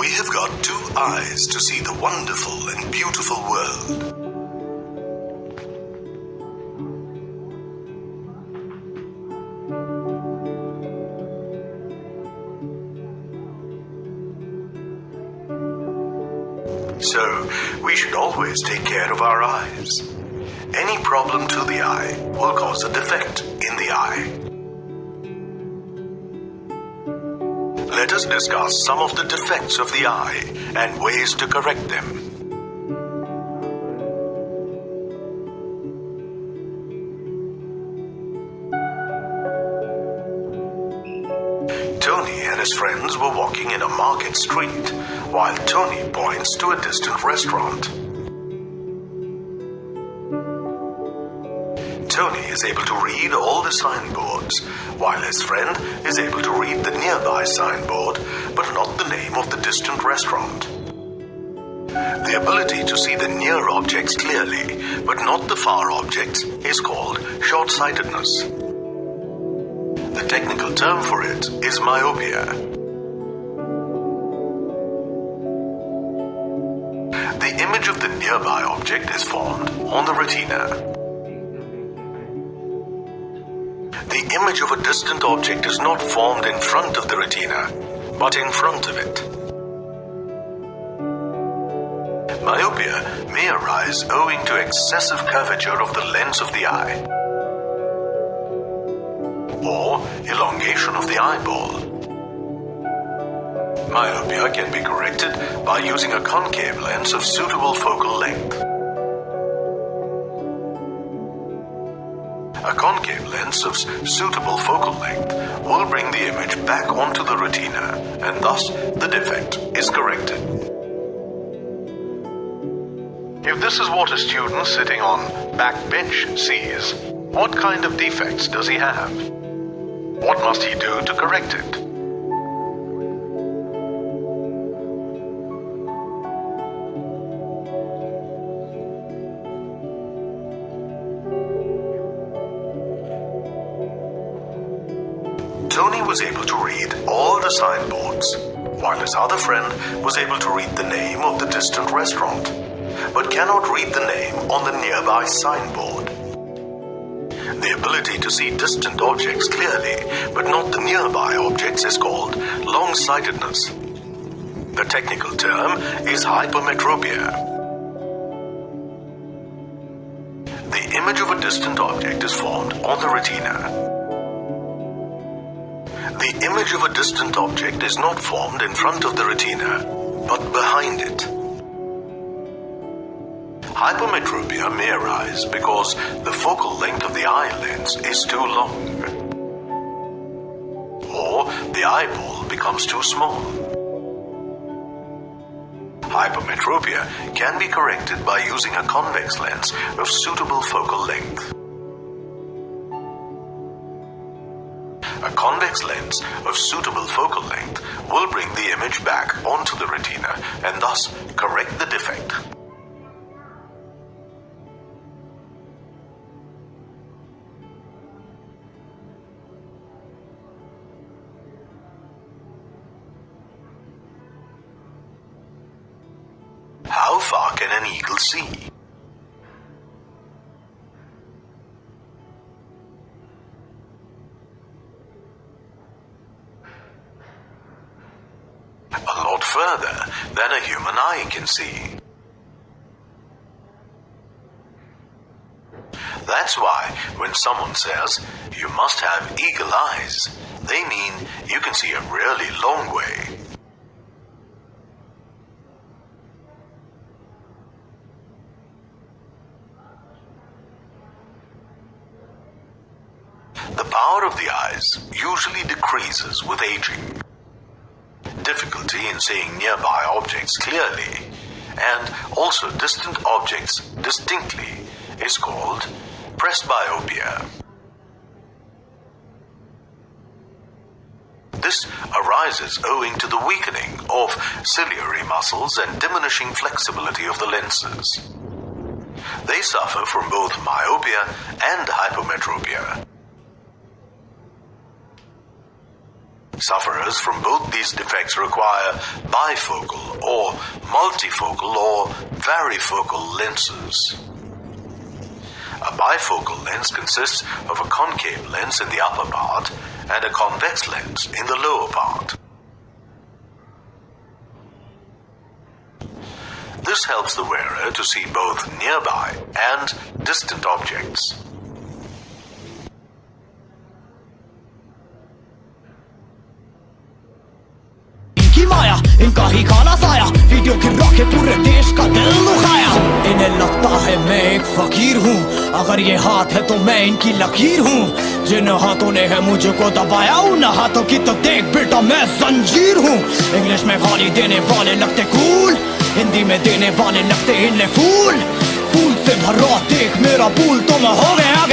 You've got two eyes to see the wonderful and beautiful world. So, we should always take care of our eyes. Any problem to the eye will cause a defect in the eye. Let us discuss some of the defects of the eye and ways to correct them. Tony and his friends were walking in a market street while Tony points to a distant restaurant. Tony is able to read all the signboards, while his friend is able to read the nearby signboard, but not the name of the distant restaurant. The ability to see the near objects clearly, but not the far objects, is called short sightedness. The technical term for it is myopia. The image of the nearby object is formed on the retina. Image of a distant object is not formed in front of the retina, but in front of it. Myopia may arise owing to excessive curvature of the lens of the eye or elongation of the eyeball. Myopia can be corrected by using a concave lens of suitable focal length. A concave lens of suitable focal length will bring the image back onto the retina and thus the defect is corrected. If this is what a student sitting on back bench sees, what kind of defects does he have? What must he do to correct it? Was able to read all the signboards, while his other friend was able to read the name of the distant restaurant, but cannot read the name on the nearby signboard. The ability to see distant objects clearly, but not the nearby objects, is called long sightedness. The technical term is hypermetropia. The image of a distant object is formed on the retina. The image of a distant object is not formed in front of the retina, but behind it. Hypermetropia may arise because the focal length of the eye lens is too long, or the eyeball becomes too small. Hypermetropia can be corrected by using a convex lens of suitable focal length. A convex lens of suitable focal length will bring the image back onto the retina and thus correct the defect. How far can an eagle see? A lot further than a human eye can see. That's why when someone says you must have eagle eyes, they mean you can see a really long way. The power of the eyes usually decreases with aging. In seeing nearby objects clearly and also distant objects distinctly is called presbyopia. This arises owing to the weakening of ciliary muscles and diminishing flexibility of the lenses. They suffer from both myopia and hypermetropia. Sufferers from both these defects require bifocal or multifocal or varifocal lenses. A bifocal lens consists of a concave lens in the upper part and a convex lens in the lower part. This helps the wearer to see both nearby and distant objects. लगता है मैं एक फकीर हूँ। अगर ये हाथ है तो मैं इनकी लकीर हूँ। जिन हाथों ने है मुझको दबाया, उन हाथों की तो देख बेटा मैं जंजीर हूँ। इंग्लिश में गाली देने वाले लगते कूल, हिंदी में देने वाले लगते इन्हें फूल। फूल से भरा देख मेरा फूल तो मैं हो गया